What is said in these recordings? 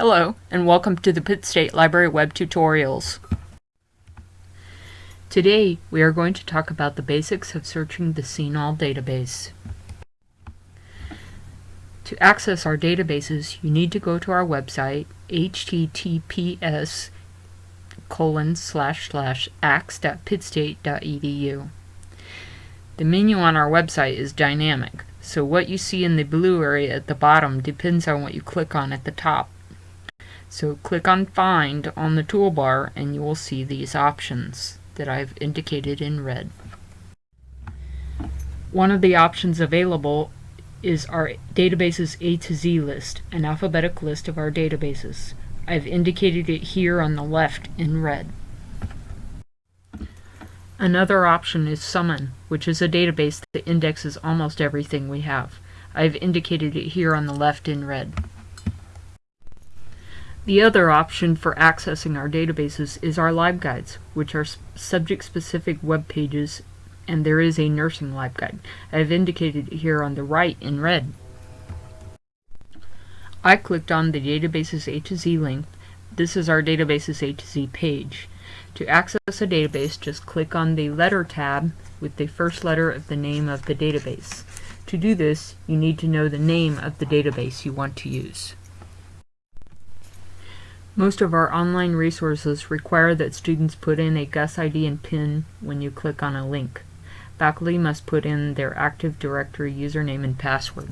Hello, and welcome to the Pitt State Library Web Tutorials. Today, we are going to talk about the basics of searching the CINAHL database. To access our databases, you need to go to our website, https colon slash slash axe.pittstate.edu. The menu on our website is dynamic, so what you see in the blue area at the bottom depends on what you click on at the top. So click on Find on the toolbar and you will see these options that I've indicated in red. One of the options available is our databases A to Z list, an alphabetic list of our databases. I've indicated it here on the left in red. Another option is Summon, which is a database that indexes almost everything we have. I've indicated it here on the left in red. The other option for accessing our databases is our LibGuides, which are subject-specific web pages, and there is a nursing LibGuide. I have indicated it here on the right in red. I clicked on the Databases A to Z link. This is our Databases A to Z page. To access a database, just click on the Letter tab with the first letter of the name of the database. To do this, you need to know the name of the database you want to use. Most of our online resources require that students put in a GUS ID and PIN when you click on a link. Faculty must put in their Active Directory username and password.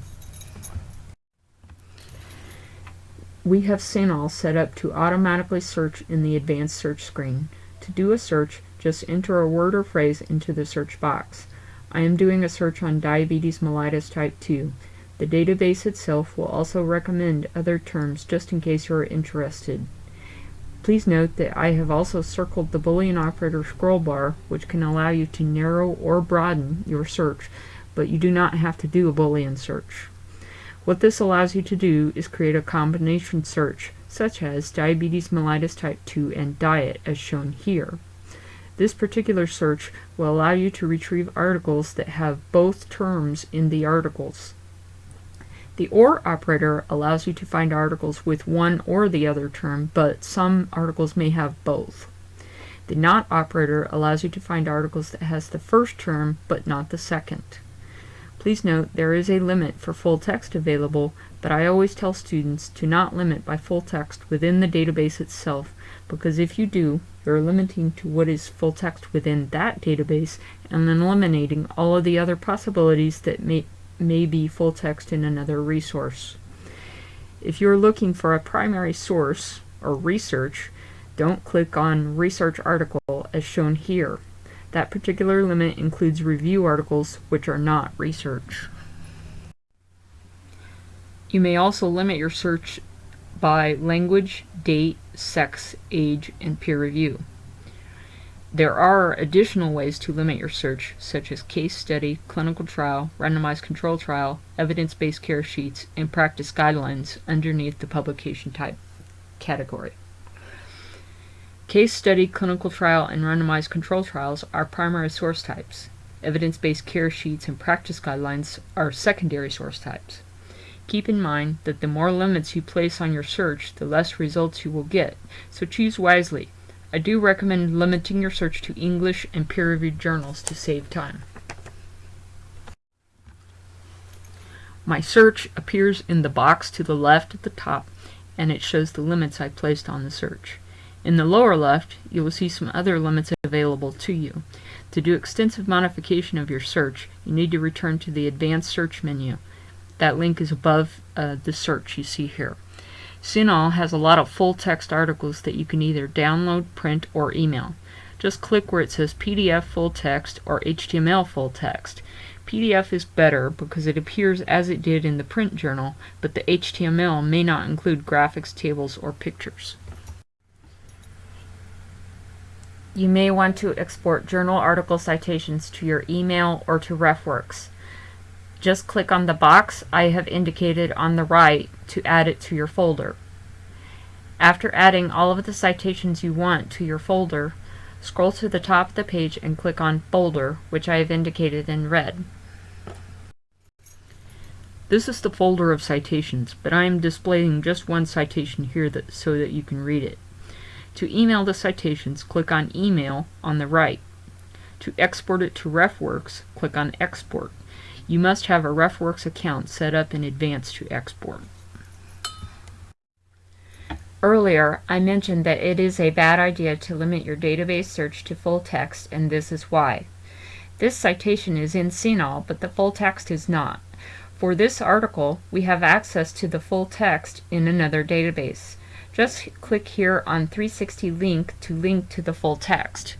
We have CINAHL set up to automatically search in the advanced search screen. To do a search, just enter a word or phrase into the search box. I am doing a search on diabetes mellitus type 2. The database itself will also recommend other terms just in case you are interested. Please note that I have also circled the Boolean operator scroll bar, which can allow you to narrow or broaden your search, but you do not have to do a Boolean search. What this allows you to do is create a combination search, such as diabetes mellitus type 2 and diet, as shown here. This particular search will allow you to retrieve articles that have both terms in the articles. The OR operator allows you to find articles with one or the other term, but some articles may have both. The NOT operator allows you to find articles that has the first term, but not the second. Please note there is a limit for full text available, but I always tell students to not limit by full text within the database itself, because if you do, you're limiting to what is full text within that database and then eliminating all of the other possibilities that may may be full text in another resource. If you're looking for a primary source or research, don't click on Research Article as shown here. That particular limit includes review articles which are not research. You may also limit your search by language, date, sex, age, and peer review. There are additional ways to limit your search, such as case study, clinical trial, randomized control trial, evidence-based care sheets, and practice guidelines underneath the publication type category. Case study, clinical trial, and randomized control trials are primary source types. Evidence-based care sheets and practice guidelines are secondary source types. Keep in mind that the more limits you place on your search, the less results you will get, so choose wisely. I do recommend limiting your search to English and peer-reviewed journals to save time. My search appears in the box to the left at the top and it shows the limits I placed on the search. In the lower left, you will see some other limits available to you. To do extensive modification of your search, you need to return to the Advanced Search menu. That link is above uh, the search you see here. CINAHL has a lot of full-text articles that you can either download, print, or email. Just click where it says PDF full text or HTML full text. PDF is better because it appears as it did in the print journal, but the HTML may not include graphics, tables, or pictures. You may want to export journal article citations to your email or to RefWorks. Just click on the box I have indicated on the right to add it to your folder. After adding all of the citations you want to your folder, scroll to the top of the page and click on Folder, which I have indicated in red. This is the folder of citations, but I am displaying just one citation here that, so that you can read it. To email the citations, click on Email on the right. To export it to RefWorks, click on Export. You must have a RefWorks account set up in advance to export. Earlier, I mentioned that it is a bad idea to limit your database search to full text, and this is why. This citation is in CINAHL, but the full text is not. For this article, we have access to the full text in another database. Just click here on 360 link to link to the full text.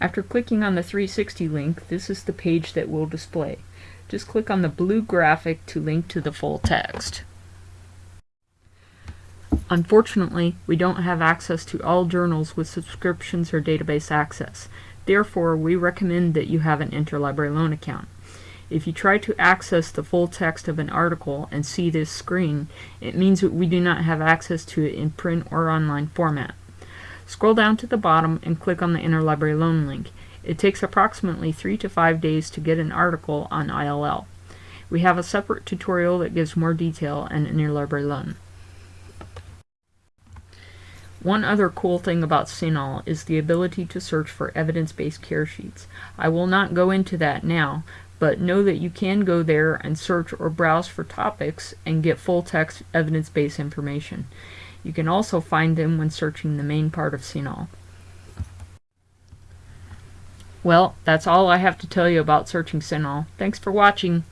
After clicking on the 360 link, this is the page that will display. Just click on the blue graphic to link to the full text. Unfortunately, we don't have access to all journals with subscriptions or database access. Therefore, we recommend that you have an interlibrary loan account. If you try to access the full text of an article and see this screen, it means that we do not have access to it in print or online format. Scroll down to the bottom and click on the Interlibrary Loan link. It takes approximately 3 to 5 days to get an article on ILL. We have a separate tutorial that gives more detail on Interlibrary Loan. One other cool thing about CINAHL is the ability to search for evidence-based care sheets. I will not go into that now, but know that you can go there and search or browse for topics and get full-text evidence-based information. You can also find them when searching the main part of CINAHL. Well, that's all I have to tell you about searching CINAHL. Thanks for watching.